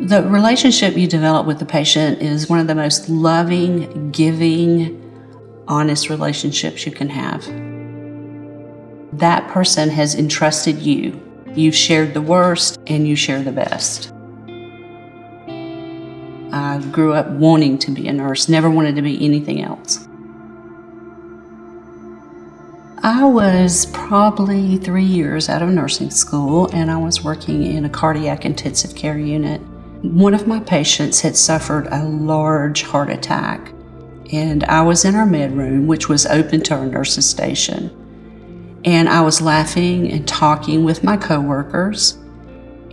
The relationship you develop with the patient is one of the most loving, giving, honest relationships you can have. That person has entrusted you. You've shared the worst and you share the best. I grew up wanting to be a nurse, never wanted to be anything else. I was probably three years out of nursing school and I was working in a cardiac intensive care unit. One of my patients had suffered a large heart attack and I was in our med room, which was open to our nurses station. And I was laughing and talking with my coworkers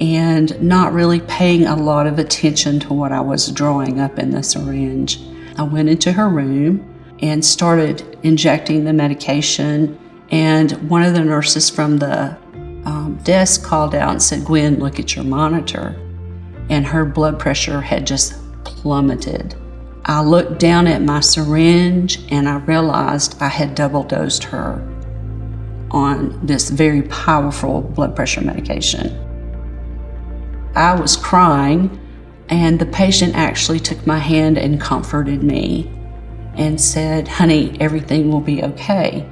and not really paying a lot of attention to what I was drawing up in the syringe. I went into her room and started injecting the medication. And one of the nurses from the um, desk called out and said, Gwen, look at your monitor. And her blood pressure had just plummeted. I looked down at my syringe and I realized I had double dosed her on this very powerful blood pressure medication. I was crying, and the patient actually took my hand and comforted me and said, Honey, everything will be okay.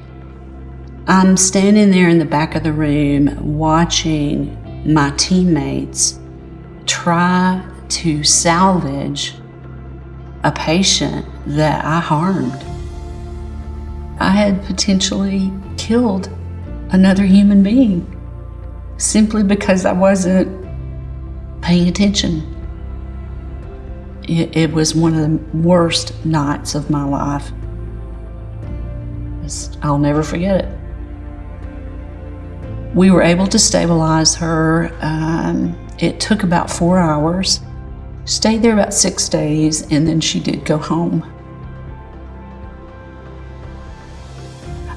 I'm standing there in the back of the room watching my teammates try to salvage a patient that I harmed. I had potentially killed another human being simply because I wasn't paying attention. It, it was one of the worst nights of my life. I'll never forget it. We were able to stabilize her. Um, it took about four hours. Stayed there about six days, and then she did go home.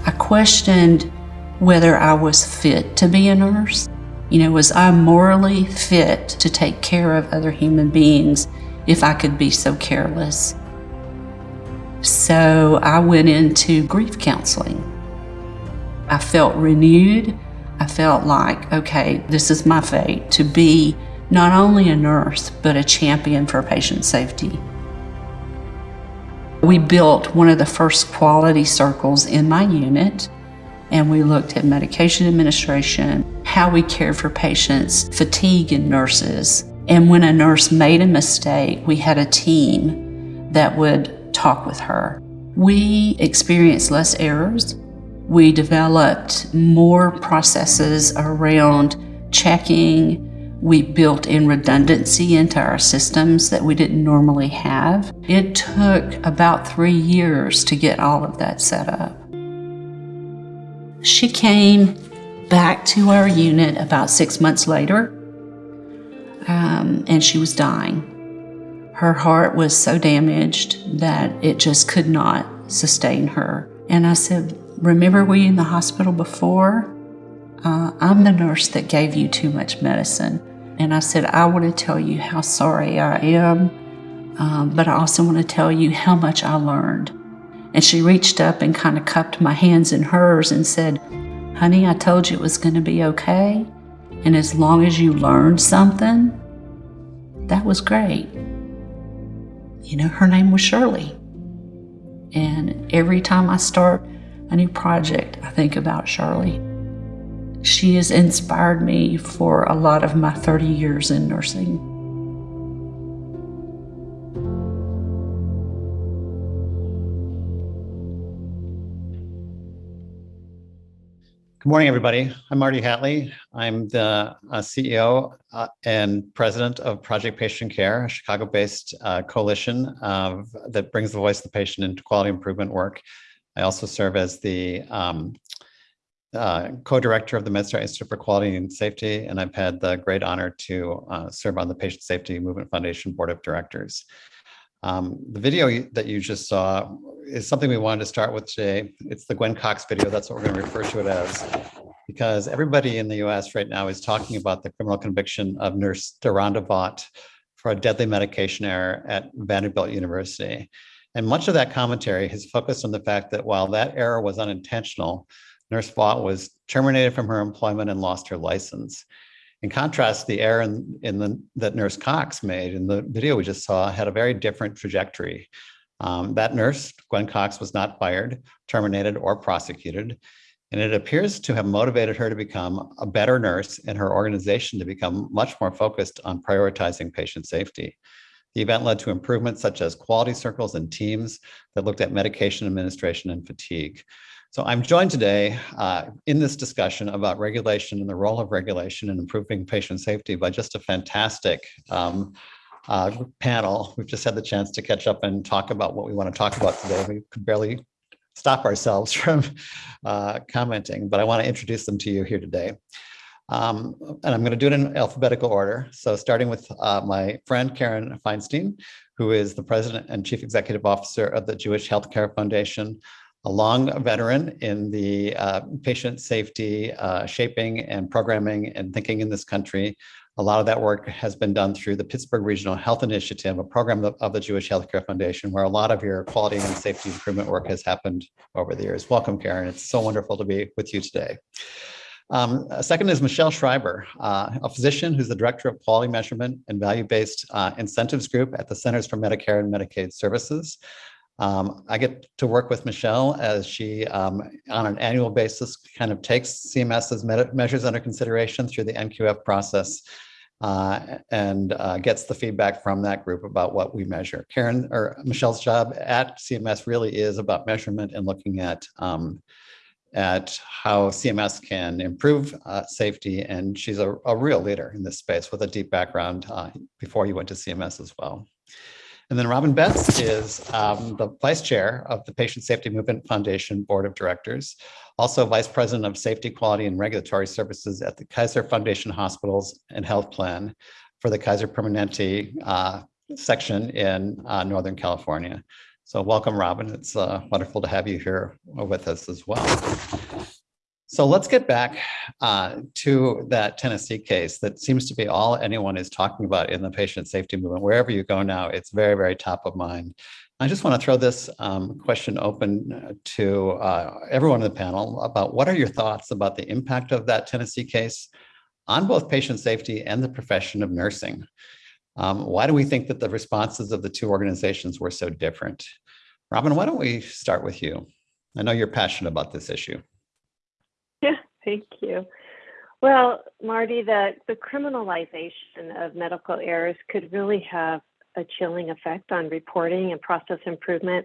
I questioned whether I was fit to be a nurse. You know, was I morally fit to take care of other human beings if I could be so careless. So I went into grief counseling. I felt renewed. I felt like, okay, this is my fate to be not only a nurse, but a champion for patient safety. We built one of the first quality circles in my unit, and we looked at medication administration, how we cared for patients, fatigue in nurses, and when a nurse made a mistake, we had a team that would talk with her. We experienced less errors. We developed more processes around checking. We built in redundancy into our systems that we didn't normally have. It took about three years to get all of that set up. She came back to our unit about six months later um, and she was dying. Her heart was so damaged that it just could not sustain her. And I said, Remember, we in the hospital before? Uh, I'm the nurse that gave you too much medicine. And I said, I want to tell you how sorry I am, um, but I also want to tell you how much I learned. And she reached up and kind of cupped my hands in hers and said, Honey, I told you it was going to be okay. And as long as you learned something, that was great. You know, her name was Shirley. And every time I start a new project, I think about Shirley. She has inspired me for a lot of my 30 years in nursing. Good morning, everybody. I'm Marty Hatlie. I'm the uh, CEO uh, and president of Project Patient Care, a Chicago-based uh, coalition of, that brings the voice of the patient into quality improvement work. I also serve as the um, uh, co-director of the MedStar Institute for Quality and Safety, and I've had the great honor to uh, serve on the Patient Safety Movement Foundation Board of Directors. Um, the video that you just saw is something we wanted to start with today. It's the Gwen Cox video. That's what we're going to refer to it as. Because everybody in the US right now is talking about the criminal conviction of nurse Deronda Vaught for a deadly medication error at Vanderbilt University. And much of that commentary has focused on the fact that while that error was unintentional, Nurse Vaught was terminated from her employment and lost her license. In contrast, the error in, in the, that Nurse Cox made in the video we just saw had a very different trajectory. Um, that nurse, Gwen Cox, was not fired, terminated, or prosecuted. And it appears to have motivated her to become a better nurse and her organization to become much more focused on prioritizing patient safety. The event led to improvements such as quality circles and teams that looked at medication administration and fatigue. So I'm joined today uh, in this discussion about regulation and the role of regulation in improving patient safety by just a fantastic um, uh, panel. We've just had the chance to catch up and talk about what we want to talk about today. We could barely stop ourselves from uh, commenting, but I want to introduce them to you here today. Um, and I'm going to do it in alphabetical order. So starting with uh, my friend Karen Feinstein, who is the president and chief executive officer of the Jewish Healthcare Foundation, a long veteran in the uh, patient safety uh, shaping and programming and thinking in this country. A lot of that work has been done through the Pittsburgh Regional Health Initiative, a program of the Jewish Healthcare Foundation, where a lot of your quality and safety improvement work has happened over the years. Welcome, Karen. It's so wonderful to be with you today. Um, second is Michelle Schreiber, uh, a physician who's the director of quality measurement and value-based uh, incentives group at the Centers for Medicare and Medicaid Services. Um, I get to work with Michelle as she, um, on an annual basis, kind of takes CMS's measures under consideration through the NQF process uh, and uh, gets the feedback from that group about what we measure. Karen or Michelle's job at CMS really is about measurement and looking at um, at how CMS can improve uh, safety. And she's a, a, real leader in this space with a deep background uh, before you went to CMS as well. And then Robin Betts is um, the vice chair of the Patient Safety Movement Foundation Board of Directors, also vice president of safety, quality, and regulatory services at the Kaiser Foundation Hospitals and Health Plan for the Kaiser Permanente uh, section in uh, Northern California. So welcome, Robin. It's uh, wonderful to have you here with us as well. So let's get back uh, to that Tennessee case that seems to be all anyone is talking about in the patient safety movement. Wherever you go now, it's very, very top of mind. I just want to throw this um, question open to uh, everyone in the panel about what are your thoughts about the impact of that Tennessee case on both patient safety and the profession of nursing? Um, why do we think that the responses of the two organizations were so different? Robin, why don't we start with you? I know you're passionate about this issue. Yeah, thank you. Well, Marty, the, the criminalization of medical errors could really have a chilling effect on reporting and process improvement.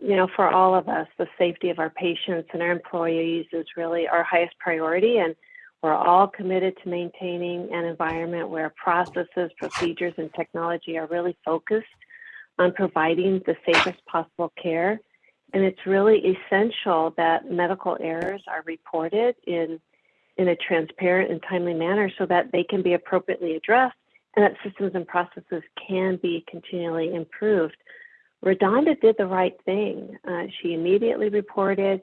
You know, for all of us, the safety of our patients and our employees is really our highest priority. And we're all committed to maintaining an environment where processes, procedures, and technology are really focused on providing the safest possible care. And it's really essential that medical errors are reported in, in a transparent and timely manner so that they can be appropriately addressed and that systems and processes can be continually improved. RaDonda did the right thing. Uh, she immediately reported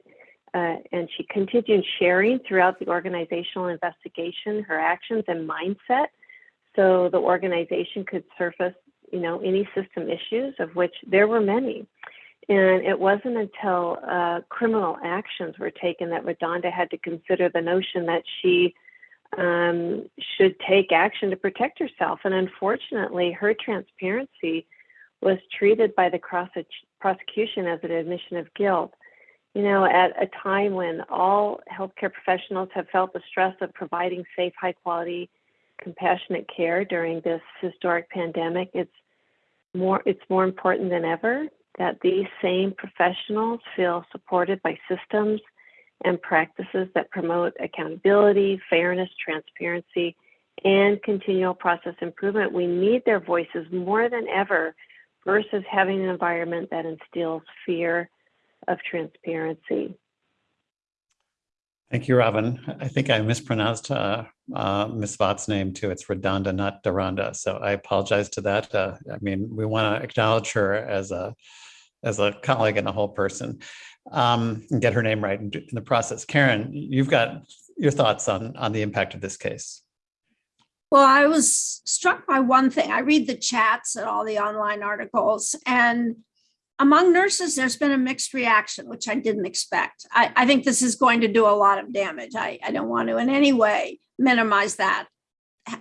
uh, and she continued sharing throughout the organizational investigation her actions and mindset so the organization could surface you know any system issues of which there were many and it wasn't until uh, criminal actions were taken that RaDonda had to consider the notion that she um, should take action to protect herself. And unfortunately, her transparency was treated by the prosecution as an admission of guilt you know, at a time when all healthcare professionals have felt the stress of providing safe, high quality, compassionate care during this historic pandemic, it's more it's more important than ever that these same professionals feel supported by systems and practices that promote accountability, fairness, transparency, and continual process improvement. We need their voices more than ever versus having an environment that instills fear of transparency. Thank you, Robin. I think I mispronounced uh, uh, Ms. Vaught's name too. It's RaDonda, not Duranda. So I apologize to that. Uh, I mean, we want to acknowledge her as a as a colleague and a whole person um, and get her name right in, in the process. Karen, you've got your thoughts on on the impact of this case. Well, I was struck by one thing. I read the chats and all the online articles, and among nurses, there's been a mixed reaction, which I didn't expect. I, I think this is going to do a lot of damage. I, I don't want to in any way minimize that.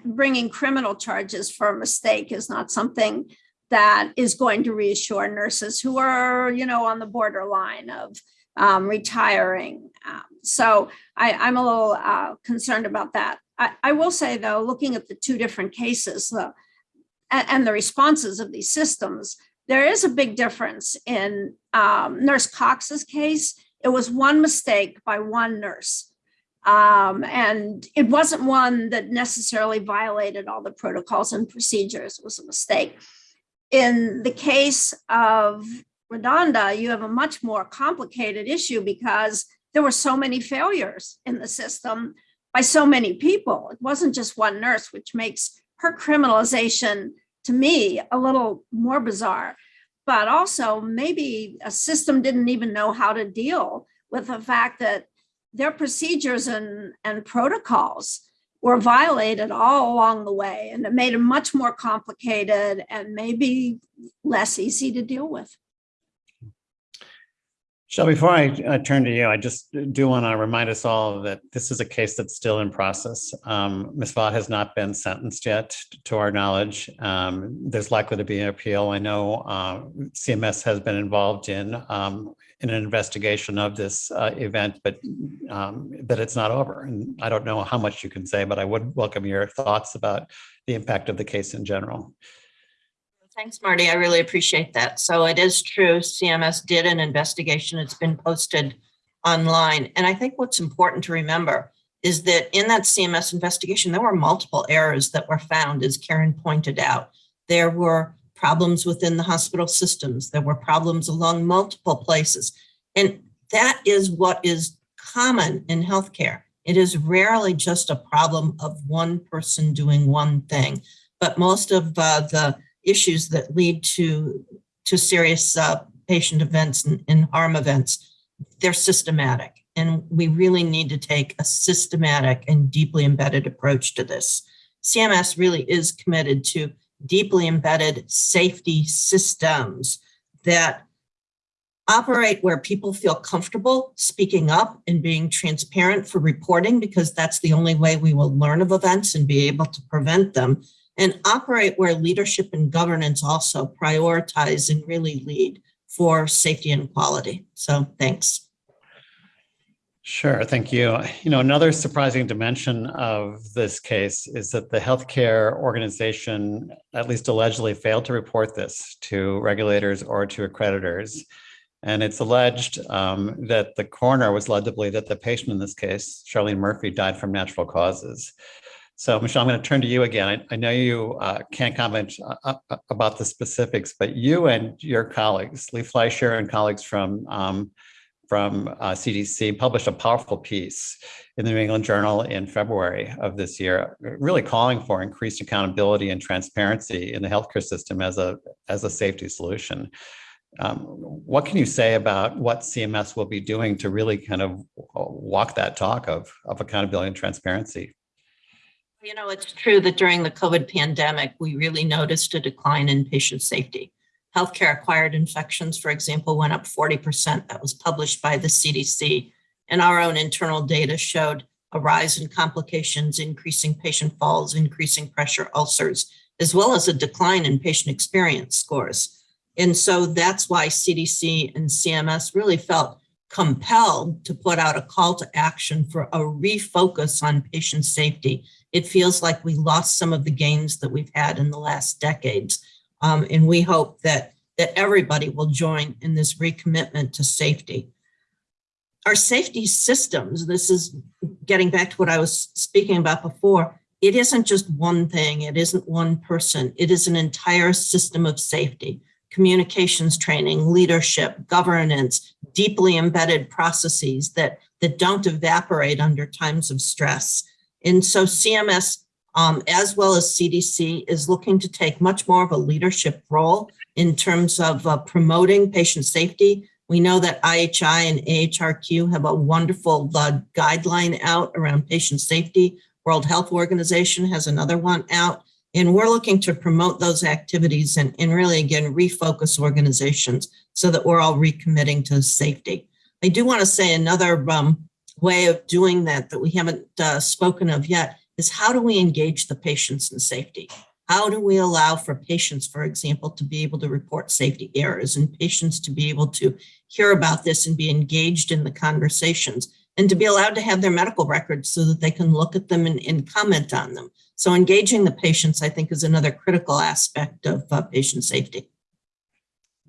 bringing criminal charges for a mistake is not something that is going to reassure nurses who are, you know, on the borderline of um, retiring. Um, so I, am a little uh, concerned about that. I, I, will say, though, looking at the two different cases uh, and, and, the responses of these systems, there is a big difference in um, Nurse Cox's case. It was one mistake by one nurse. Um, and it wasn't one that necessarily violated all the protocols and procedures. It was a mistake. In the case of RaDonda, you have a much more complicated issue because there were so many failures in the system by so many people. It wasn't just one nurse, which makes her criminalization to me a little more bizarre. But also, maybe a system didn't even know how to deal with the fact that their procedures and, and protocols were violated all along the way, and it made it much more complicated and maybe less easy to deal with. Shell, before I uh, turn to you, I just do want to remind us all that this is a case that's still in process. Um, Ms. Vaught has not been sentenced yet, to our knowledge. Um, there's likely to be an appeal. I know uh, CMS has been involved in um, in an investigation of this uh, event, but um, that it's not over. And I don't know how much you can say, but I would welcome your thoughts about the impact of the case in general. Thanks, Marty. I really appreciate that. So it is true, CMS did an investigation. It's been posted online. And I think what's important to remember is that in that CMS investigation, there were multiple errors that were found, as Karen pointed out. There were problems within the hospital systems. There were problems along multiple places. And that is what is common in healthcare. It is rarely just a problem of one person doing one thing, but most of uh, the issues that lead to to serious uh, patient events and, and harm events, they're systematic. And we really need to take a systematic and deeply embedded approach to this. CMS really is committed to deeply embedded safety systems that operate where people feel comfortable speaking up and being transparent for reporting because that's the only way we will learn of events and be able to prevent them and operate where leadership and governance also prioritize and really lead for safety and quality. So thanks. Sure, thank you. You know, another surprising dimension of this case is that the healthcare organization, at least allegedly, failed to report this to regulators or to accreditors. And it's alleged um, that the coroner was led to believe that the patient in this case, Charlene Murphy, died from natural causes. So Michelle, I'm going to turn to you again. I, I know you uh, can't comment uh, uh, about the specifics, but you and your colleagues, Lee Fleisher and colleagues from um, from uh, CDC published a powerful piece in the New England Journal in February of this year, really calling for increased accountability and transparency in the healthcare system as a as a safety solution. Um, what can you say about what CMS will be doing to really kind of uh, walk that talk of, of accountability and transparency? You know, it's true that during the COVID pandemic, we really noticed a decline in patient safety. Healthcare acquired infections, for example, went up 40%. That was published by the CDC. And our own internal data showed a rise in complications, increasing patient falls, increasing pressure ulcers, as well as a decline in patient experience scores. And so that's why CDC and CMS really felt compelled to put out a call to action for a refocus on patient safety it feels like we lost some of the gains that we've had in the last decades. Um, and we hope that, that everybody will join in this recommitment to safety. Our safety systems, this is getting back to what I was speaking about before, it isn't just one thing, it isn't one person, it is an entire system of safety, communications training, leadership, governance, deeply embedded processes that, that don't evaporate under times of stress. And so CMS, um, as well as CDC, is looking to take much more of a leadership role in terms of uh, promoting patient safety. We know that IHI and AHRQ have a wonderful uh, guideline out around patient safety. World Health Organization has another one out. And we're looking to promote those activities and, and really, again, refocus organizations so that we're all recommitting to safety. I do want to say another um, way of doing that that we haven't uh, spoken of yet is how do we engage the patients in safety? How do we allow for patients, for example, to be able to report safety errors and patients to be able to hear about this and be engaged in the conversations and to be allowed to have their medical records so that they can look at them and, and comment on them. So engaging the patients, I think, is another critical aspect of uh, patient safety.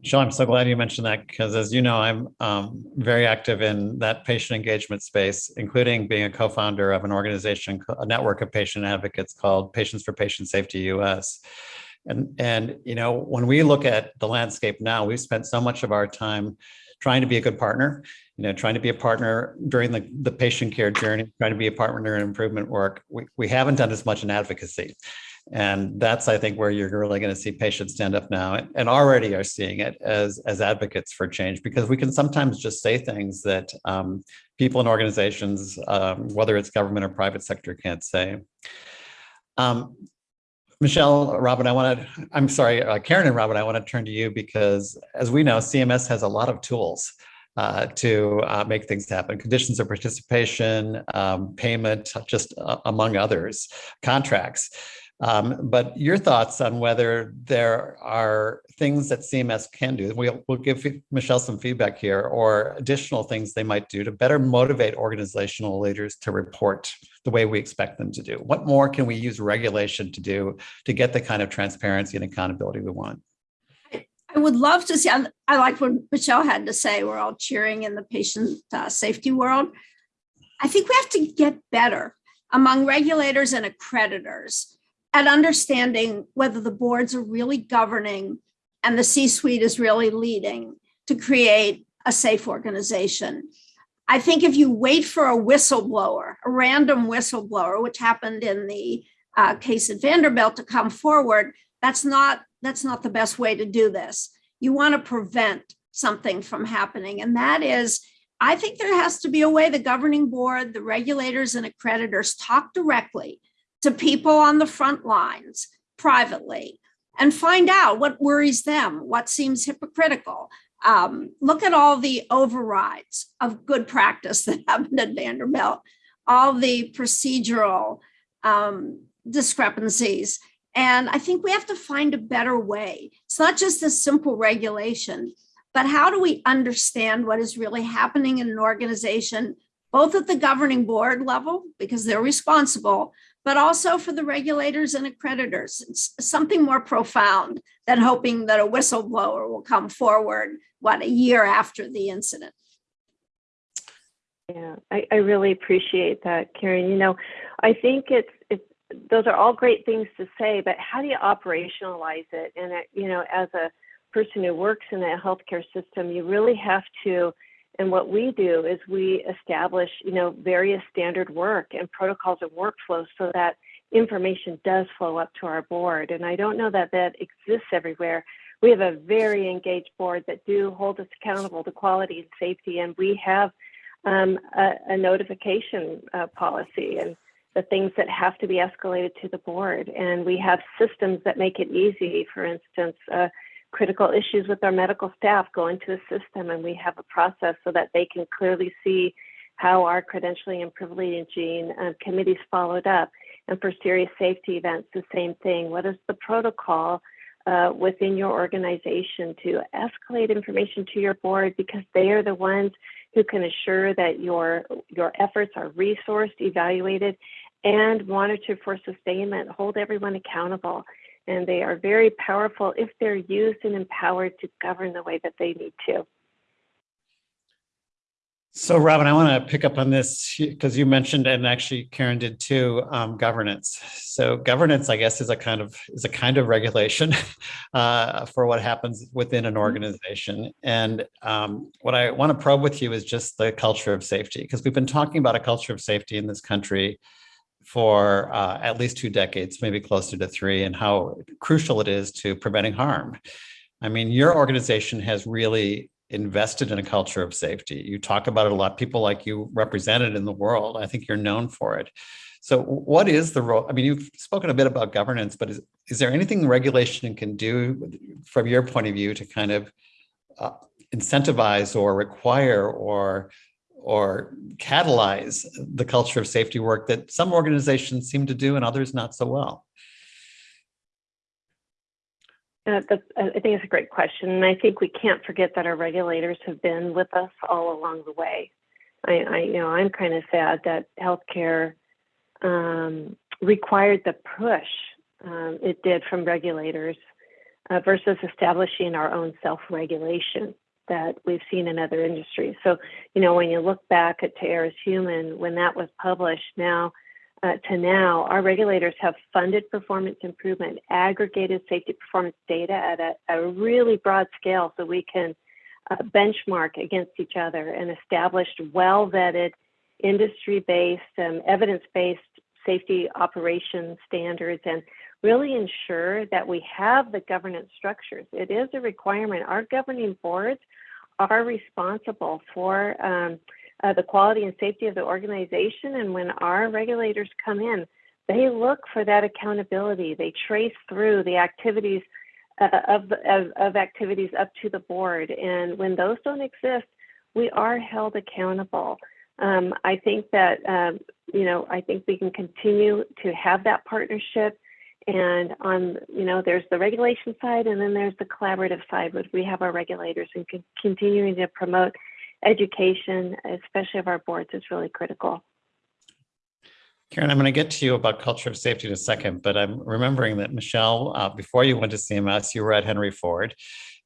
Michelle, I'm so glad you mentioned that because as you know, I'm um, very active in that patient engagement space, including being a co-founder of an organization, a network of patient advocates called Patients for Patient Safety US. And, and you know, when we look at the landscape now, we've spent so much of our time trying to be a good partner, you know, trying to be a partner during the, the patient care journey, trying to be a partner in improvement work. We, we haven't done as much in advocacy. And that's, I think, where you're really going to see patients stand up now and already are seeing it as, as advocates for change, because we can sometimes just say things that um, people and organizations, um, whether it's government or private sector, can't say. Um, Michelle, Robin, I want to, I'm sorry, uh, Karen and Robin, I want to turn to you because as we know, CMS has a lot of tools uh, to uh, make things happen. Conditions of participation, um, payment, just uh, among others, contracts. Um, but your thoughts on whether there are things that CMS can do, we'll, we'll give Michelle some feedback here, or additional things they might do to better motivate organizational leaders to report the way we expect them to do. What more can we use regulation to do to get the kind of transparency and accountability we want? I would love to see, I, I like what Michelle had to say, we're all cheering in the patient uh, safety world. I think we have to get better among regulators and accreditors at understanding whether the boards are really governing and the C-suite is really leading to create a safe organization. I think if you wait for a whistleblower, a random whistleblower, which happened in the uh, case at Vanderbilt to come forward, that's not, that's not the best way to do this. You want to prevent something from happening. And that is, I think there has to be a way the governing board, the regulators and accreditors talk directly to people on the front lines privately and find out what worries them, what seems hypocritical. Um, look at all the overrides of good practice that happened at Vanderbilt, all the procedural um, discrepancies. And I think we have to find a better way. It's not just a simple regulation, but how do we understand what is really happening in an organization, both at the governing board level, because they're responsible, but also for the regulators and accreditors. It's something more profound than hoping that a whistleblower will come forward, what, a year after the incident. Yeah, I, I really appreciate that, Karen. You know, I think it's, it's, those are all great things to say, but how do you operationalize it? And, it, you know, as a person who works in a healthcare system, you really have to and what we do is we establish, you know, various standard work and protocols and workflows so that information does flow up to our board. And I don't know that that exists everywhere. We have a very engaged board that do hold us accountable to quality and safety, and we have um, a, a, notification uh, policy and the things that have to be escalated to the board. And we have systems that make it easy. For instance, uh, critical issues with our medical staff go into a system and we have a process so that they can clearly see how our credentialing and privileging uh, committees followed up. And for serious safety events, the same thing. What is the protocol uh, within your organization to escalate information to your board because they are the ones who can assure that your your efforts are resourced, evaluated, and monitored for sustainment. Hold everyone accountable and they are very powerful if they're used and empowered to govern the way that they need to. So Robin, I want to pick up on this because you mentioned, and actually Karen did too, um, governance. So governance, I guess, is a kind of is a kind of regulation uh, for what happens within an mm-hmm. organization. And um, what I want to probe with you is just the culture of safety, because we've been talking about a culture of safety in this country for uh, at least two decades, maybe closer to three, and how crucial it is to preventing harm. I mean, your organization has really invested in a culture of safety. You talk about it a lot. People like you represent it in the world. I think you're known for it. So what is the role? I mean, you've spoken a bit about governance, but is, is there anything regulation can do from your point of view to kind of uh, incentivize or require or or catalyze the culture of safety work that some organizations seem to do and others not so well? Uh, that's, I think it's a great question. And I think we can't forget that our regulators have been with us all along the way. I, I you know, I'm kind of sad that healthcare um, required the push um, it did from regulators uh, versus establishing our own self-regulation that we've seen in other industries. So, you know, when you look back at To Err is Human, when that was published now uh, to now, our regulators have funded performance improvement, aggregated safety performance data at a, a really broad scale so we can uh, benchmark against each other and established well-vetted, industry-based, um, evidence-based safety operation standards and really ensure that we have the governance structures. It is a requirement. Our governing boards are responsible for um, uh, the quality and safety of the organization. And when our regulators come in, they look for that accountability. They trace through the activities uh, of, of, of activities up to the board. And when those don't exist, we are held accountable. Um, I think that, um, you know, I think we can continue to have that partnership and on, you know, there's the regulation side and then there's the collaborative side, which we have our regulators and con- continuing to promote education, especially of our boards, is really critical. Karen, I'm going to get to you about culture of safety in a second, but I'm remembering that Michelle, uh, before you went to CMS, you were at Henry Ford,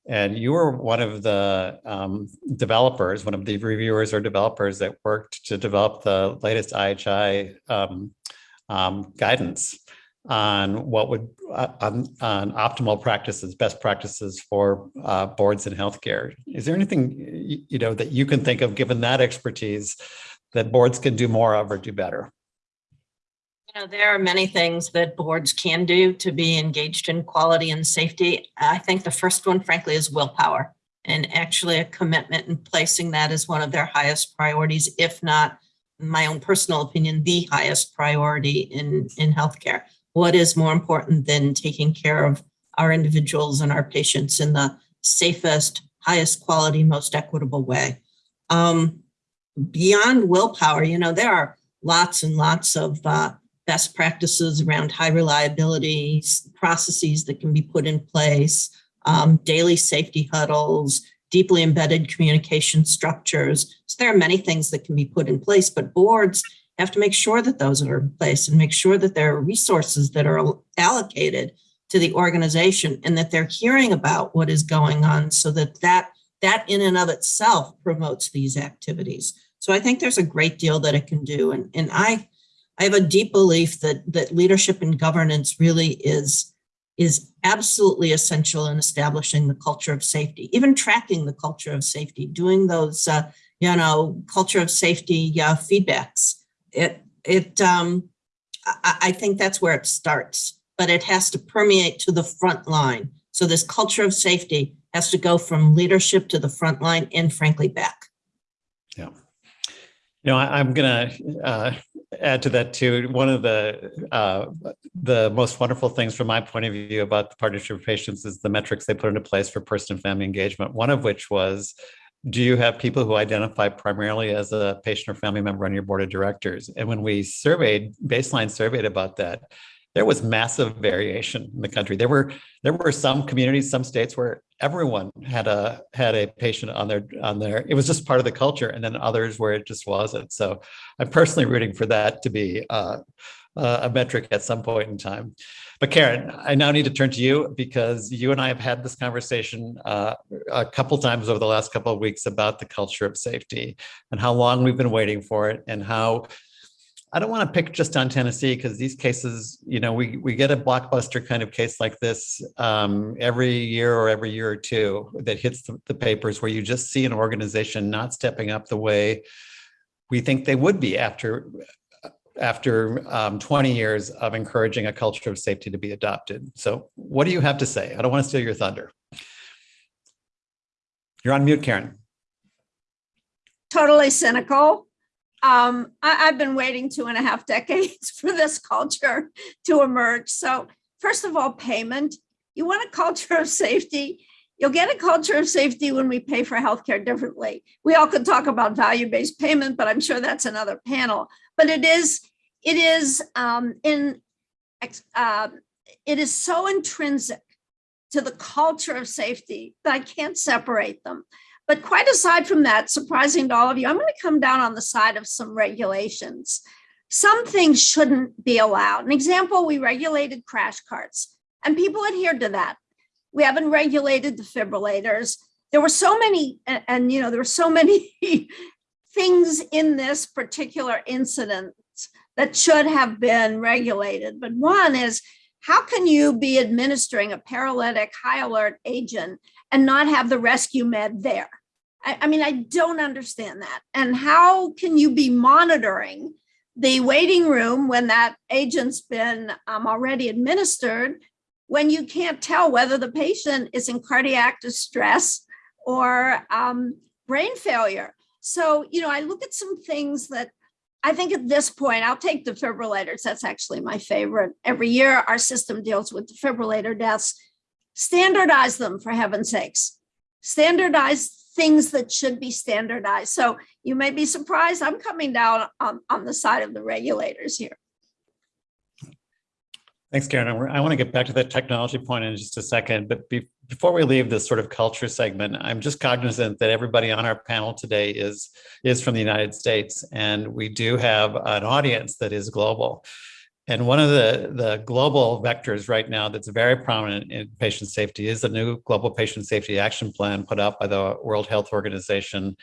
and you were one of the um, developers, one of the reviewers or developers that worked to develop the latest IHI um, um, guidance on what would uh, on, on optimal practices, best practices for uh, boards in healthcare. Is there anything you know that you can think of, given that expertise, that boards can do more of or do better? You know, there are many things that boards can do to be engaged in quality and safety. I think the first one, frankly, is willpower and actually a commitment in placing that as one of their highest priorities, if not my own personal opinion, the highest priority in, in healthcare what is more important than taking care of our individuals and our patients in the safest, highest quality, most equitable way. Um, beyond willpower, you know, there are lots and lots of uh, best practices around high reliability processes that can be put in place, um, daily safety huddles, deeply embedded communication structures. So there are many things that can be put in place, but boards have to make sure that those are in place and make sure that there are resources that are allocated to the organization and that they're hearing about what is going on so that that, that in and of itself promotes these activities. So I think there's a great deal that it can do. And, and I, I have a deep belief that, that leadership and governance really is, is absolutely essential in establishing the culture of safety, even tracking the culture of safety, doing those, uh, you know, culture of safety uh, feedbacks it it um, I, I think that's where it starts, but it has to permeate to the front line. So this culture of safety has to go from leadership to the front line and frankly back. Yeah. You know, I, am going to uh, add to that too. One of the uh, the most wonderful things from my point of view about the partnership of patients is the metrics they put into place for person and family engagement. One of which was do you have people who identify primarily as a patient or family member on your board of directors? And when we surveyed, baseline surveyed about that, there was massive variation in the country. There were there were some communities, some states where everyone had a had a patient on their on their. It was just part of the culture, and then others where it just wasn't. So, I'm personally rooting for that to be uh, uh, a metric at some point in time. But Karen, I now need to turn to you because you and I have had this conversation uh, a couple times over the last couple of weeks about the culture of safety and how long we've been waiting for it and how I don't want to pick just on Tennessee because these cases, you know, we we get a blockbuster kind of case like this um, every year or every year or two that hits the, the papers where you just see an organization not stepping up the way we think they would be after after um, 20 years of encouraging a culture of safety to be adopted. So what do you have to say? I don't want to steal your thunder. You're on mute, Karen. Totally cynical. Um, I, I've been waiting two and a half decades for this culture to emerge. So first of all, payment. You want a culture of safety, you'll get a culture of safety when we pay for healthcare differently. We all could talk about value-based payment, but I'm sure that's another panel. But it is, it is um, in, uh, it is so intrinsic to the culture of safety that I can't separate them. But quite aside from that, surprising to all of you, I'm going to come down on the side of some regulations. Some things shouldn't be allowed. An example, we regulated crash carts and people adhered to that. We haven't regulated the defibrillators. There were so many, and, and you know, there were so many things in this particular incident that should have been regulated. But one is how can you be administering a paralytic high alert agent and not have the rescue med there? I, I, mean, I don't understand that. And how can you be monitoring the waiting room when that agent's been um, already administered when you can't tell whether the patient is in cardiac distress or um, brain failure? So, you know, I look at some things that I think at this point, I'll take defibrillators. That's actually my favorite. Every year, our system deals with defibrillator deaths. Standardize them, for heaven's sakes. Standardize things that should be standardized. So you may be surprised. I'm coming down on, on the side of the regulators here. Thanks, Karen. I want to get back to that technology point in just a second, but be, before we leave this sort of culture segment, I'm just cognizant that everybody on our panel today is, is from the United States, and we do have an audience that is global. And one of the, the global vectors right now that's very prominent in patient safety is the new Global Patient Safety Action Plan put out by the World Health Organization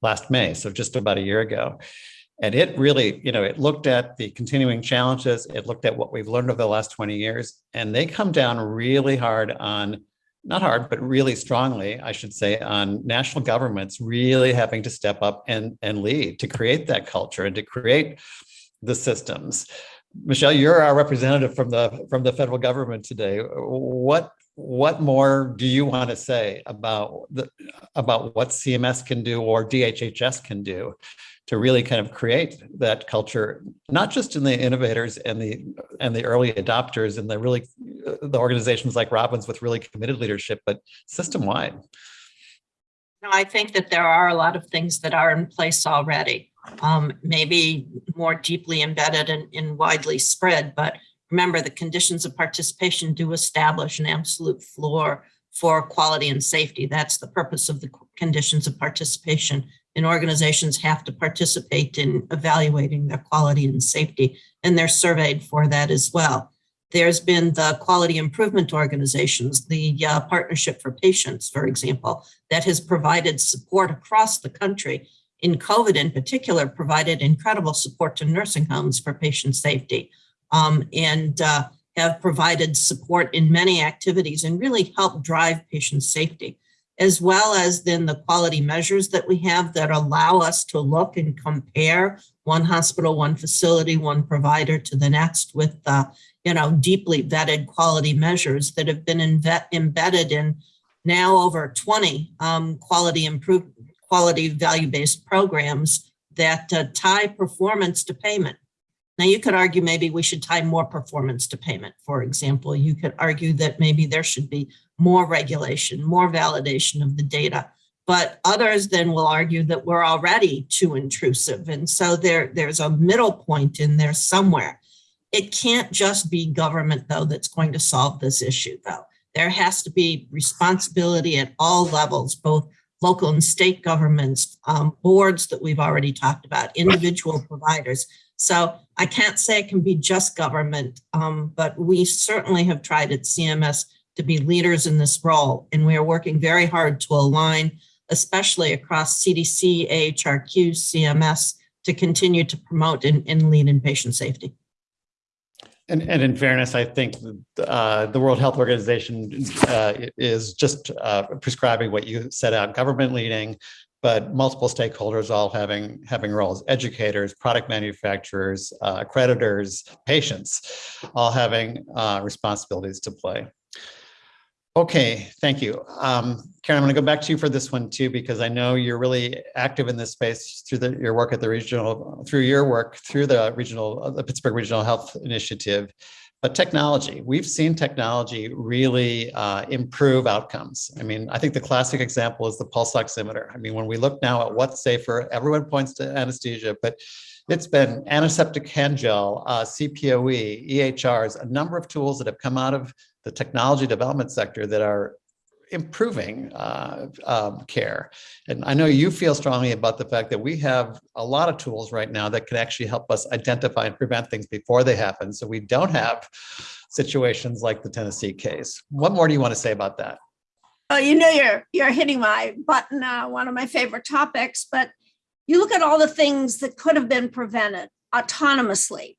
last May, so just about a year ago. And it really, you know, it looked at the continuing challenges, it looked at what we've learned over the last 20 years, and they come down really hard on, not hard, but really strongly, I should say, on national governments really having to step up and, and lead to create that culture and to create the systems. Michelle, you're our representative from the from the federal government today. What what more do you want to say about the about what CMS can do or DHHS can do to really kind of create that culture, not just in the innovators and the and the early adopters and the really the organizations like Robin's with really committed leadership, but system wide. I think that there are a lot of things that are in place already, um, maybe more deeply embedded and, and widely spread. But remember, the conditions of participation do establish an absolute floor for quality and safety. That's the purpose of the conditions of participation and organizations have to participate in evaluating their quality and safety, and they're surveyed for that as well. There's been the quality improvement organizations, the uh, Partnership for Patients, for example, that has provided support across the country. In COVID in particular, provided incredible support to nursing homes for patient safety um, and uh, have provided support in many activities and really helped drive patient safety as well as then the quality measures that we have that allow us to look and compare one hospital, one facility, one provider to the next with, the, you know, deeply vetted quality measures that have been embedded in now over 20 um, quality improve quality value-based programs that uh, tie performance to payment. Now you could argue maybe we should tie more performance to payment. For example, you could argue that maybe there should be more regulation, more validation of the data. But others then will argue that we're already too intrusive. And so there, there's a middle point in there somewhere. It can't just be government, though, that's going to solve this issue, though. There has to be responsibility at all levels, both local and state governments, um, boards that we've already talked about, individual providers. So I can't say it can be just government, um, but we certainly have tried at CMS to be leaders in this role. And we are working very hard to align, especially across CDC, AHRQ, CMS, to continue to promote and, and lead in patient safety. And, and in fairness, I think uh, the World Health Organization uh, is just uh, prescribing what you set out, government leading, but multiple stakeholders all having having roles, educators, product manufacturers, uh, accreditors, patients, all having uh, responsibilities to play. Okay, thank you. Um, Karen, I'm going to go back to you for this one too, because I know you're really active in this space through the, your work at the regional, through your work through the regional, the Pittsburgh Regional Health Initiative. But technology, we've seen technology really uh, improve outcomes. I mean, I think the classic example is the pulse oximeter. I mean, when we look now at what's safer, everyone points to anesthesia, but it's been antiseptic hand gel, uh, CPOE, EHRs, a number of tools that have come out of the technology development sector that are improving uh, um, care. And I know you feel strongly about the fact that we have a lot of tools right now that can actually help us identify and prevent things before they happen. So we don't have situations like the Tennessee case. What more do you want to say about that? Oh, you know, you're you're hitting my button, uh, one of my favorite topics, but you look at all the things that could have been prevented autonomously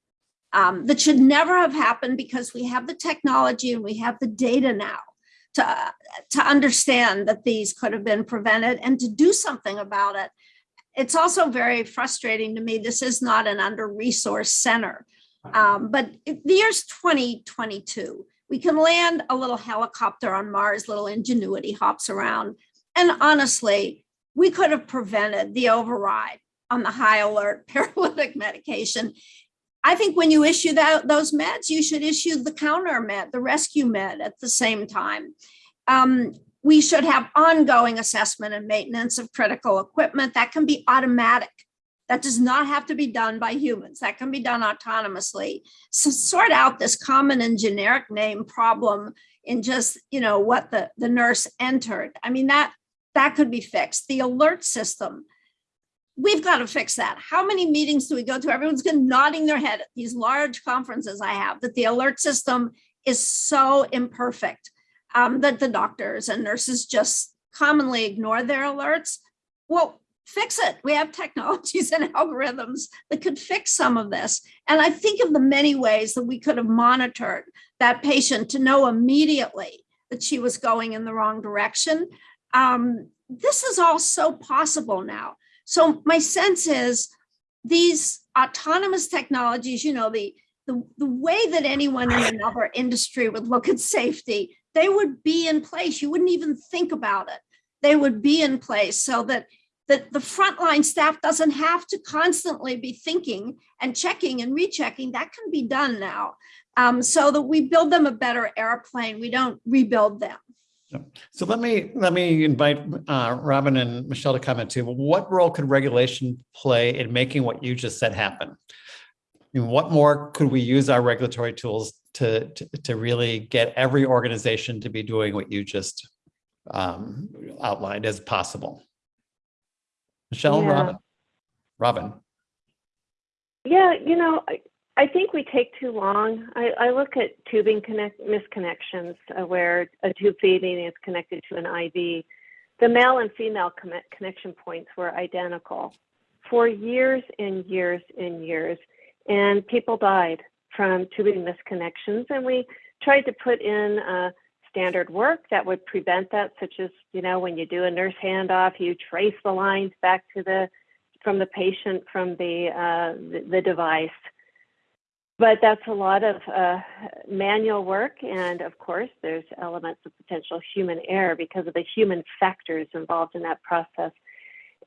um, that should never have happened because we have the technology and we have the data now to, to understand that these could have been prevented and to do something about it. It's also very frustrating to me. This is not an under-resourced center. Um, but the year's 2022. We can land a little helicopter on Mars, little ingenuity hops around. And honestly, we could have prevented the override on the high alert paralytic medication. I think when you issue that, those meds, you should issue the counter med, the rescue med at the same time. Um, we should have ongoing assessment and maintenance of critical equipment that can be automatic. That does not have to be done by humans. That can be done autonomously. So sort out this common and generic name problem in just, you know, what the, the nurse entered. I mean, that that could be fixed. The alert system, we've got to fix that. How many meetings do we go to? Everyone's been nodding their head at these large conferences I have that the alert system is so imperfect um, that the doctors and nurses just commonly ignore their alerts. Well, fix it. We have technologies and algorithms that could fix some of this. And I think of the many ways that we could have monitored that patient to know immediately that she was going in the wrong direction um, this is all so possible now. So my sense is these autonomous technologies, you know, the, the, the way that anyone in another industry would look at safety, they would be in place. You wouldn't even think about it. They would be in place so that that the frontline staff doesn't have to constantly be thinking and checking and rechecking. That can be done now. Um, so that we build them a better airplane. We don't rebuild them. So let me let me invite uh, Robin and Michelle to comment too. What role could regulation play in making what you just said happen? And what more could we use our regulatory tools to, to, to really get every organization to be doing what you just um, outlined as possible? Michelle, Yeah. Robin, Robin. Yeah, you know, I, think we take too long. I, I look at tubing connect misconnections uh, where a tube feeding is connected to an IV. The male and female conne- connection points were identical for years and years and years, and people died from tubing misconnections. And we tried to put in uh, standard work that would prevent that, such as you know when you do a nurse handoff, you trace the lines back to the from the patient from the uh, the, the device but that's a lot of uh, manual work and of course there's elements of potential human error because of the human factors involved in that process.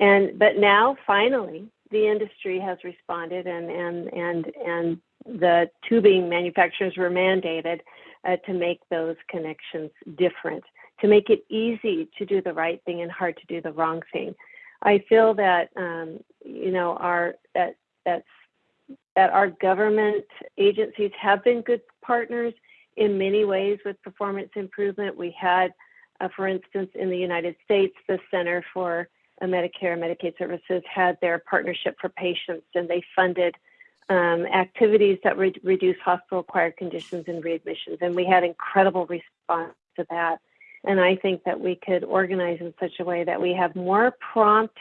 And but now finally the industry has responded and and and and the tubing manufacturers were mandated uh, to make those connections different to make it easy to do the right thing and hard to do the wrong thing. I feel that um, you know our that that's that our government agencies have been good partners in many ways with performance improvement. We had, uh, for instance, in the United States, the Center for uh, Medicare and Medicaid Services had their partnership for patients, and they funded um, activities that re- reduce hospital-acquired conditions and readmissions. And we had incredible response to that. And I think that we could organize in such a way that we have more prompt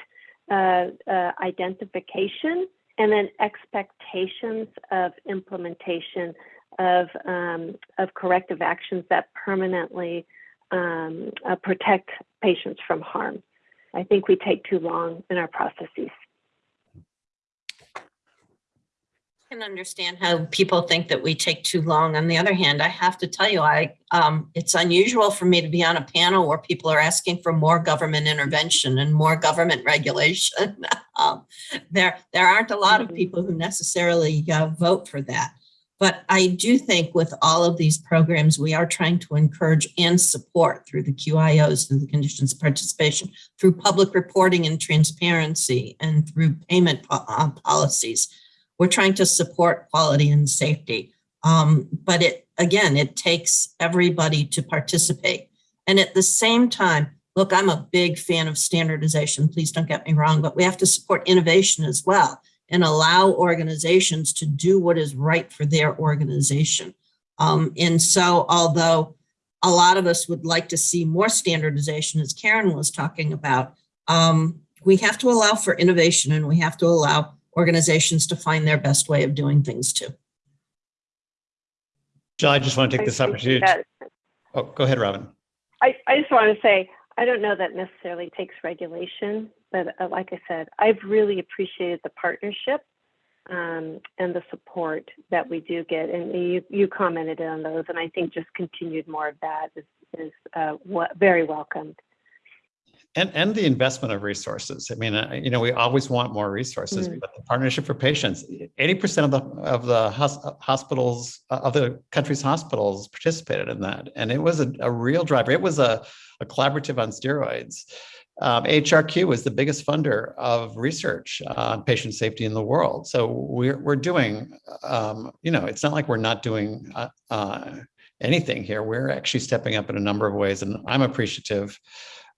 uh, uh identification and then expectations of implementation of, um, of corrective actions that permanently um, uh, protect patients from harm. I think we take too long in our processes. I can understand how people think that we take too long. On the other hand, I have to tell you, I um, it's unusual for me to be on a panel where people are asking for more government intervention and more government regulation. um, there, there aren't a lot of Mhm. people who necessarily uh, vote for that. But I do think with all of these programs, we are trying to encourage and support through the QIOs, through the conditions of participation, through public reporting and transparency, and through payment po- uh, policies. We're trying to support quality and safety. Um, but it, again, it takes everybody to participate. And at the same time, look, I'm a big fan of standardization. Please don't get me wrong, but we have to support innovation as well and allow organizations to do what is right for their organization. Um, and so, although a lot of us would like to see more standardization, as Karen was talking about, um, we have to allow for innovation and we have to allow organizations to find their best way of doing things too. Jill, I just want to take this opportunity. that. Oh, go ahead, Robin. I, I just want to say, I don't know that necessarily takes regulation, but uh, like I said, I've really appreciated the partnership um, and the support that we do get. And you, you commented on those, and I think just continued more of that is, is uh, wa- very welcomed. And, and the investment of resources. I mean, uh, you know, we always want more resources, Mm. but the partnership for patients, 80% of the, of the hospitals, uh, of the country's hospitals participated in that. And it was a, a real driver. It was a, a collaborative on steroids. Um, AHRQ is the biggest funder of research on patient safety in the world. So we're, we're doing, um, you know, it's not like we're not doing uh, uh, anything here. We're actually stepping up in a number of ways, and I'm appreciative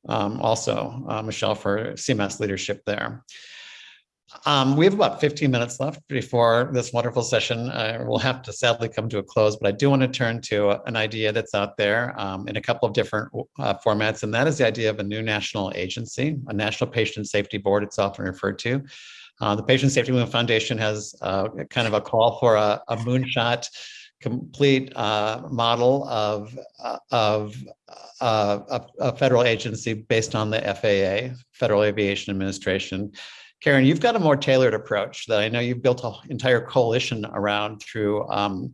um, also, uh, Michelle, for CMS leadership there. Um, we have about 15 minutes left before this wonderful session uh, will have to sadly come to a close, but I do want to turn to an idea that's out there um, in a couple of different uh, formats, and that is the idea of a new national agency, a National Patient Safety Board, it's often referred to. Uh, the Patient Safety Movement Foundation has uh, kind of a call for a, a moonshot complete uh, model of, uh, of uh, a, a federal agency based on the FAA, Federal Aviation Administration. Karen, you've got a more tailored approach that I know you've built an entire coalition around through um,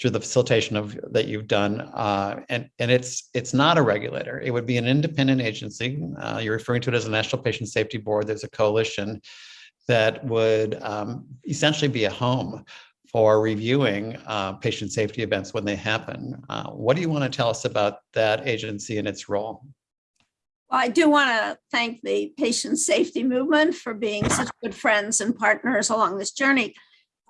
through the facilitation of that you've done, uh, and and it's it's not a regulator. It would be an independent agency. Uh, you're referring to it as a National Patient Safety Board. There's a coalition that would um, essentially be a home for reviewing uh, patient safety events when they happen. Uh, what do you want to tell us about that agency and its role? Well, I do want to thank the patient safety movement for being such good friends and partners along this journey.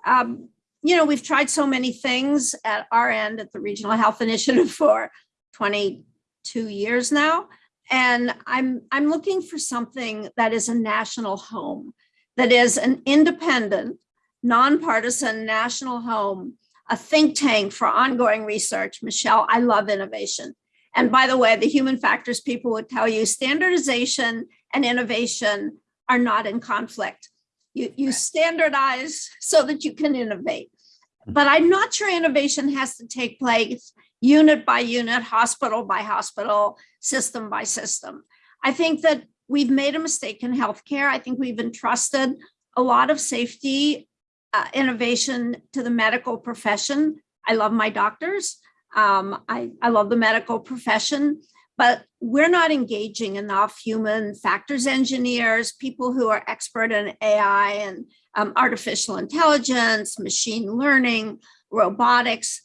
Um, you know, we've tried so many things at our end at the Regional Health Initiative for 22 years now. And I'm I'm looking for something that is a national home, that is an independent, nonpartisan national home, a think tank for ongoing research. Michelle, I love innovation. And by the way, the human factors people would tell you standardization and innovation are not in conflict. You, you standardize so that you can innovate. Mm-hmm. But I'm not sure innovation has to take place unit by unit, hospital by hospital, system by system. I think that we've made a mistake in healthcare. I think we've entrusted a lot of safety uh, innovation to the medical profession. I love my doctors. Um, I, I love the medical profession, but we're not engaging enough human factors engineers, people who are expert in AI and um, artificial intelligence, machine learning, robotics,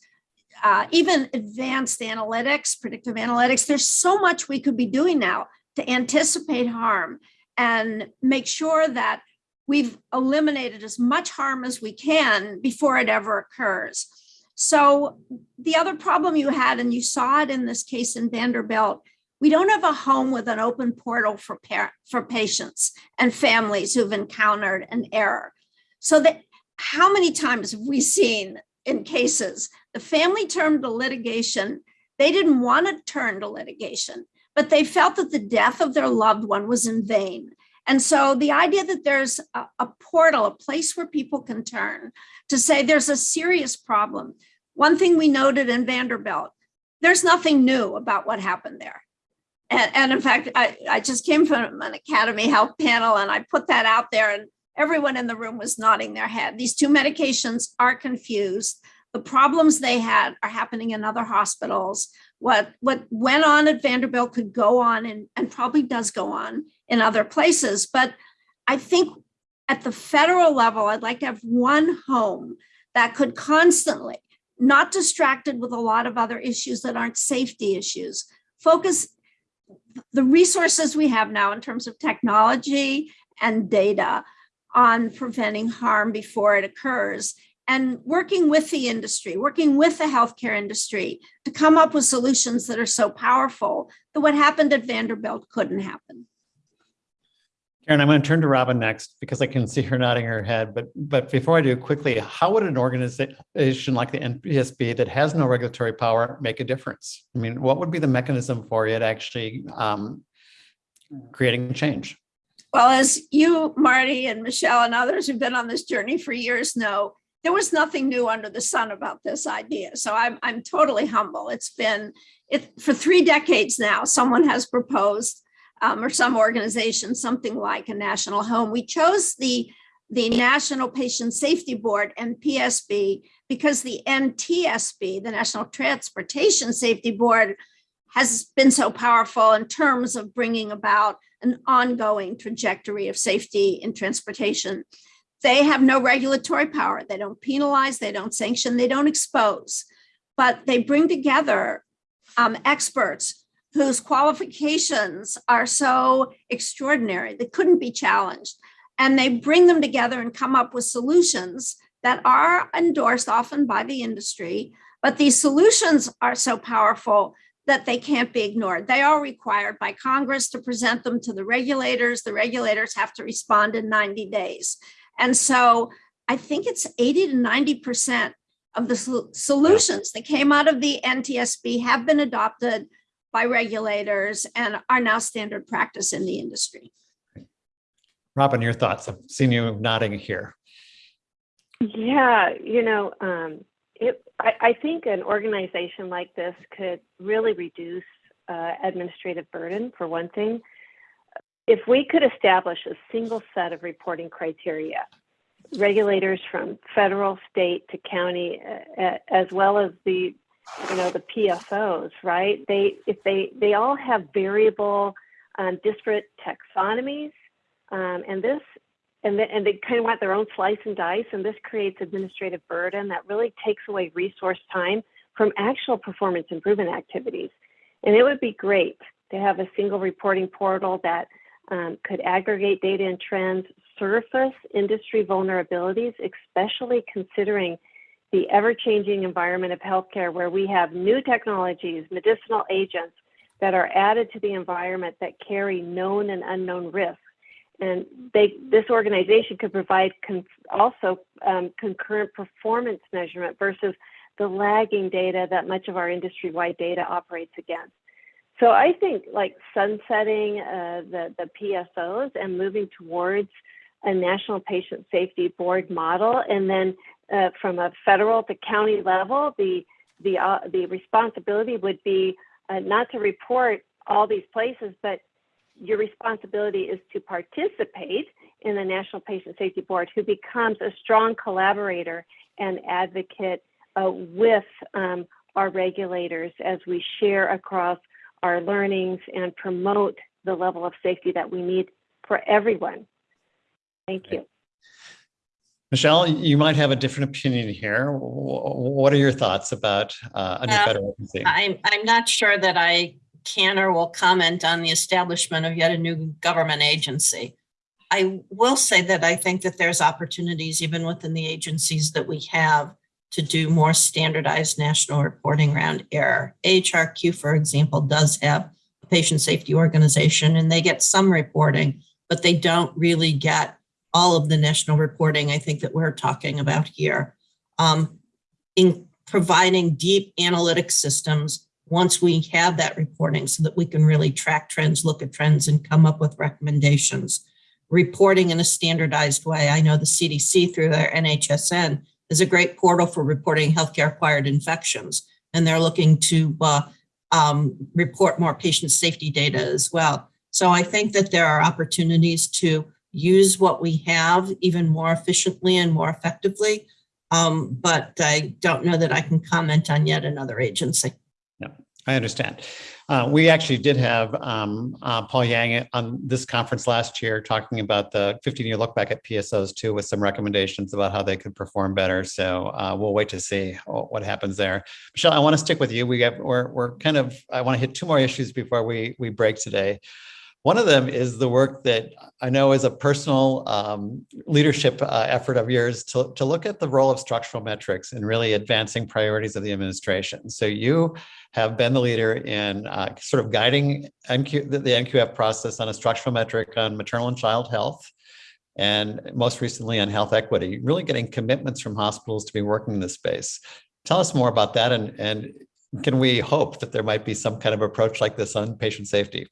uh, even advanced analytics, predictive analytics. There's so much we could be doing now to anticipate harm and make sure that we've eliminated as much harm as we can before it ever occurs. So the other problem you had, and you saw it in this case in Vanderbilt, we don't have a home with an open portal for for patients and families who've encountered an error. So that how many times have we seen in cases the family turned to litigation? They didn't want to turn to litigation, but they felt that the death of their loved one was in vain. And so the idea that there's a, a portal, a place where people can turn to say there's a serious problem. One thing we noted in Vanderbilt, there's nothing new about what happened there. And, and in fact, I, I just came from an Academy Health panel and I put that out there and everyone in the room was nodding their head. These two medications are confused. The problems they had are happening in other hospitals. What, what went on at Vanderbilt could go on and, and probably does go on in other places. But I think at the federal level, I'd like to have one home that could constantly not distracted with a lot of other issues that aren't safety issues. Focus the resources we have now in terms of technology and data on preventing harm before it occurs and working with the industry, working with the healthcare industry to come up with solutions that are so powerful that what happened at Vanderbilt couldn't happen. Karen, I'm going to turn to Robin next because I can see her nodding her head. But but before I do, quickly, how would an organization like the NPSB that has no regulatory power make a difference? I mean, what would be the mechanism for it actually um, creating change? Well, as you, Marty, and Michelle, and others who've been on this journey for years know, there was nothing new under the sun about this idea. So I'm I'm totally humble. It's been it for three decades now. Someone has proposed um, or some organization, something like a national home. We chose the, the National Patient Safety Board, NPSB, because the NTSB, the National Transportation Safety Board, has been so powerful in terms of bringing about an ongoing trajectory of safety in transportation. They have no regulatory power. They don't penalize, they don't sanction, they don't expose, but they bring together um, experts whose qualifications are so extraordinary, they couldn't be challenged. And they bring them together and come up with solutions that are endorsed often by the industry, but these solutions are so powerful that they can't be ignored. They are required by Congress to present them to the regulators. The regulators have to respond in 90 days. And so I think it's 80 to 90% of the solutions that came out of the NTSB have been adopted by regulators and are now standard practice in the industry. Robin, your thoughts? I've seen you nodding here. Yeah, you know, um, it, I, I, think an organization like this could really reduce uh, administrative burden, for one thing. If we could establish a single set of reporting criteria, regulators from federal, state to county, uh, as well as the you know the PSOs, right? They if they they all have variable, um, disparate taxonomies, um, and this and the, and they kind of want their own slice and dice, and this creates administrative burden that really takes away resource time from actual performance improvement activities. And it would be great to have a single reporting portal that um, could aggregate data and trends, surface industry vulnerabilities, especially considering the ever-changing environment of healthcare where we have new technologies, medicinal agents that are added to the environment that carry known and unknown risks. And they, this organization could provide also um, concurrent performance measurement versus the lagging data that much of our industry-wide data operates against. So I think like sunsetting uh, the, the PSOs and moving towards a national patient safety board model and then uh, from a federal to county level, the the uh, the responsibility would be uh, not to report all these places, but your responsibility is to participate in the National Patient Safety Board, who becomes a strong collaborator and advocate uh, with um, our regulators as we share across our learnings and promote the level of safety that we need for everyone. Thank you. Michelle, you might have a different opinion here. What are your thoughts about uh, a new uh, federal agency? I'm, I'm not sure that I can or will comment on the establishment of yet a new government agency. I will say that I think that there's opportunities even within the agencies that we have to do more standardized national reporting around error. AHRQ, for example, does have a patient safety organization and they get some reporting, but they don't really get all of the national reporting I think that we're talking about here. Um, in providing deep analytic systems once we have that reporting so that we can really track trends, look at trends and come up with recommendations. Reporting in a standardized way. I know the CDC through their NHSN is a great portal for reporting healthcare acquired infections. And they're looking to uh, um, report more patient safety data as well. So I think that there are opportunities to use what we have even more efficiently and more effectively. Um, but I don't know that I can comment on yet another agency. No, I understand. Uh, we actually did have um, uh, Paul Yang on this conference last year talking about the 15 year look back at PSOs too, with some recommendations about how they could perform better. So uh, we'll wait to see what happens there. Michelle, I want to stick with you. We have we're we're kind of I want to hit two more issues before we we break today. One of them is the work that I know is a personal um, leadership uh, effort of yours to, to look at the role of structural metrics in really advancing priorities of the administration. So you have been the leader in uh, sort of guiding the NQF process on a structural metric on maternal and child health, and most recently on health equity, really getting commitments from hospitals to be working in this space. Tell us more about that and, and can we hope that there might be some kind of approach like this on patient safety?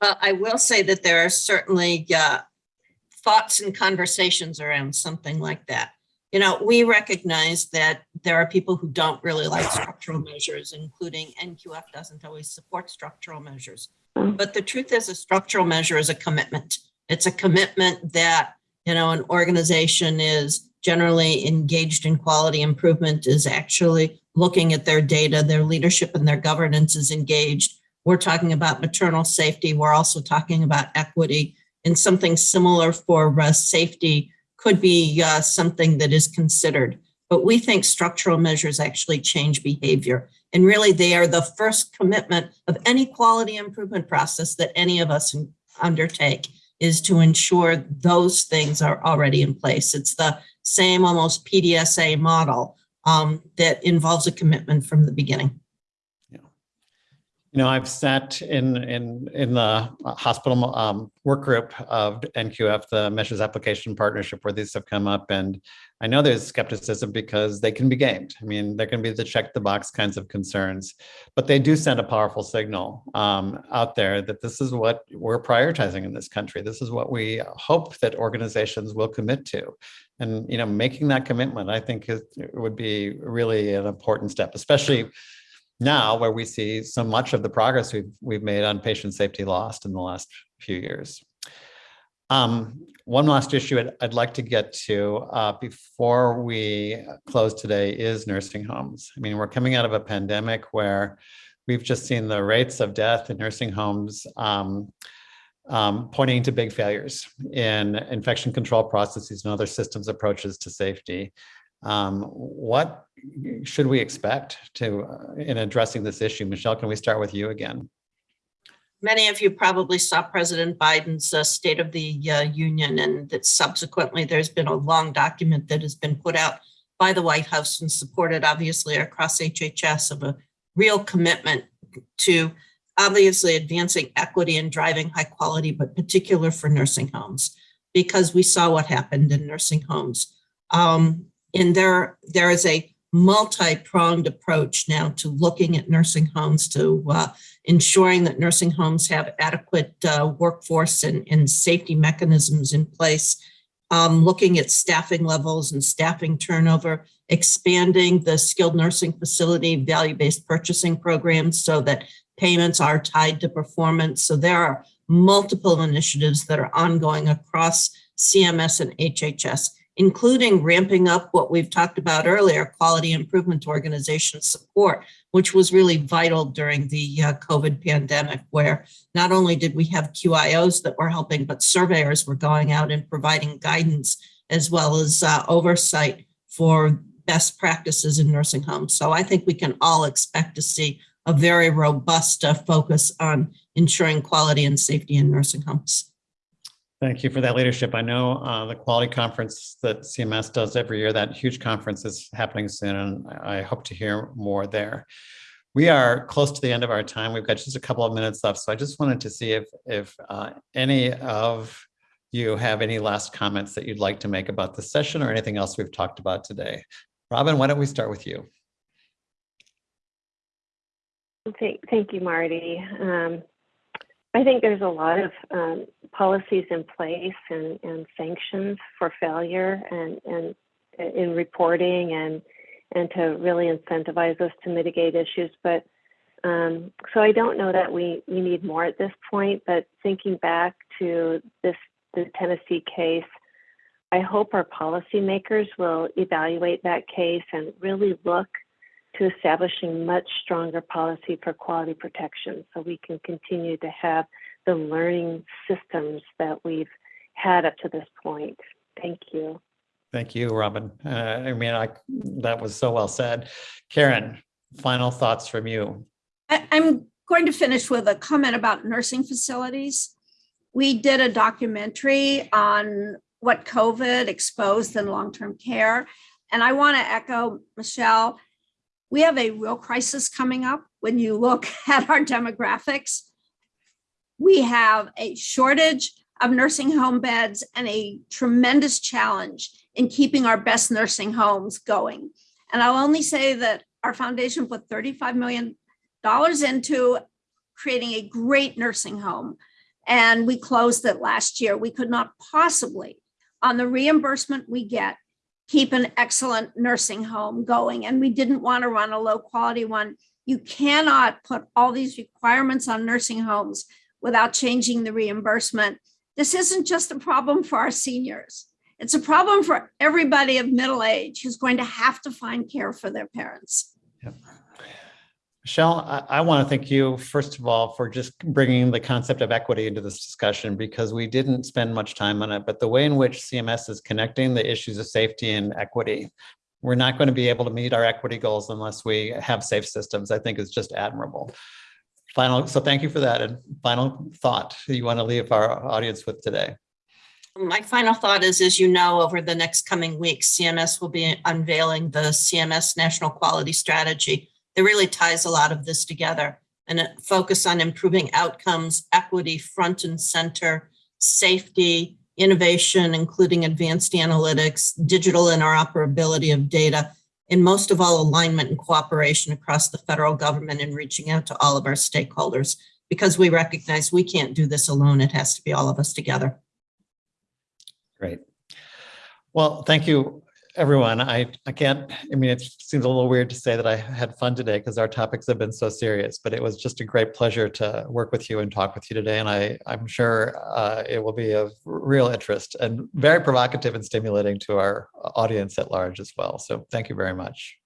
Well, I will say that there are certainly uh, thoughts and conversations around something like that. You know, we recognize that there are people who don't really like structural measures, including NQF doesn't always support structural measures. But the truth is a structural measure is a commitment. It's a commitment that, you know, an organization is generally engaged in quality improvement, is actually looking at their data, their leadership and their governance is engaged we're talking about maternal safety. We're also talking about equity and something similar for uh, safety could be uh, something that is considered. But we think structural measures actually change behavior. And really they are the first commitment of any quality improvement process that any of us undertake is to ensure those things are already in place. It's the same almost PDSA model um, that involves a commitment from the beginning. You know, I've sat in in in the hospital um, work group of NQF, the Measures Application Partnership, where these have come up, and I know there's skepticism because they can be gamed. I mean, there can be the check the box kinds of concerns, but they do send a powerful signal um, out there that this is what we're prioritizing in this country. This is what we hope that organizations will commit to. And, you know, making that commitment, I think it would be really an important step, especially now where we see so much of the progress we've, we've made on patient safety lost in the last few years. Um, one last issue I'd, I'd, like to get to uh, before we close today is nursing homes. I mean, we're coming out of a pandemic where we've just seen the rates of death in nursing homes um, um, pointing to big failures in infection control processes and other systems approaches to safety. Um, what should we expect to uh, in addressing this issue? Michelle, can we start with you again? Many of you probably saw President Biden's uh, State of the uh, Union and that subsequently there's been a long document that has been put out by the White House and supported obviously across HHS of a real commitment to obviously advancing equity and driving high quality, but particular for nursing homes, because we saw what happened in nursing homes. Um, and there, there is a multi-pronged approach now to looking at nursing homes, to uh, ensuring that nursing homes have adequate uh, workforce and, and, safety mechanisms in place, um, looking at staffing levels and staffing turnover, expanding the skilled nursing facility value-based purchasing programs so that payments are tied to performance. So there are multiple initiatives that are ongoing across CMS and HHS including ramping up what we've talked about earlier, quality improvement organization support, which was really vital during the uh, COVID pandemic, where not only did we have QIOs that were helping, but surveyors were going out and providing guidance as well as uh, oversight for best practices in nursing homes. So I think we can all expect to see a very robust uh, focus on ensuring quality and safety in nursing homes. Thank you for that leadership. I know uh, the quality conference that CMS does every year, that huge conference is happening soon, and I hope to hear more there. We are close to the end of our time. We've got just a couple of minutes left, so I just wanted to see if, if uh, any of you have any last comments that you'd like to make about the session or anything else we've talked about today. Robin, why don't we start with you? Thank, thank you, Marty. Um, I think there's a lot of um, policies in place and, and sanctions for failure and, and in reporting and and to really incentivize us to mitigate issues. But um, so I don't know that we, we need more at this point, but thinking back to this the Tennessee case, I hope our policymakers will evaluate that case and really look to establishing much stronger policy for quality protection so we can continue to have the learning systems that we've had up to this point. Thank you. Thank you, Robin. Uh, I mean, I, that was so well said. Karen, final thoughts from you. I, I'm going to finish with a comment about nursing facilities. We did a documentary on what COVID exposed in long-term care. And I want to echo Michelle, we have a real crisis coming up when you look at our demographics. We have a shortage of nursing home beds and a tremendous challenge in keeping our best nursing homes going. And I'll only say that our foundation put $35 million into creating a great nursing home. And we closed it last year. We could not possibly, on the reimbursement we get, keep an excellent nursing home going. And we didn't want to run a low quality one. You cannot put all these requirements on nursing homes without changing the reimbursement. This isn't just a problem for our seniors. It's a problem for everybody of middle age who's going to have to find care for their parents. Yep. Michelle, I, I want to thank you, first of all, for just bringing the concept of equity into this discussion because we didn't spend much time on it, but the way in which CMS is connecting the issues of safety and equity, we're not going to be able to meet our equity goals unless we have safe systems, I think is just admirable. Final, so thank you for that. And final thought you want to leave our audience with today. My final thought is, as you know, over the next coming weeks, CMS will be unveiling the CMS National Quality Strategy. It really ties a lot of this together and it focus on improving outcomes, equity, front and center, safety, innovation, including advanced analytics, digital interoperability of data, and most of all, alignment and cooperation across the federal government and reaching out to all of our stakeholders because we recognize we can't do this alone. It has to be all of us together. Great. Well, thank you, everyone. I, I can't, I mean, it seems a little weird to say that I had fun today because our topics have been so serious, but it was just a great pleasure to work with you and talk with you today. And I, I'm sure uh, it will be of real interest and very provocative and stimulating to our audience at large as well. So thank you very much.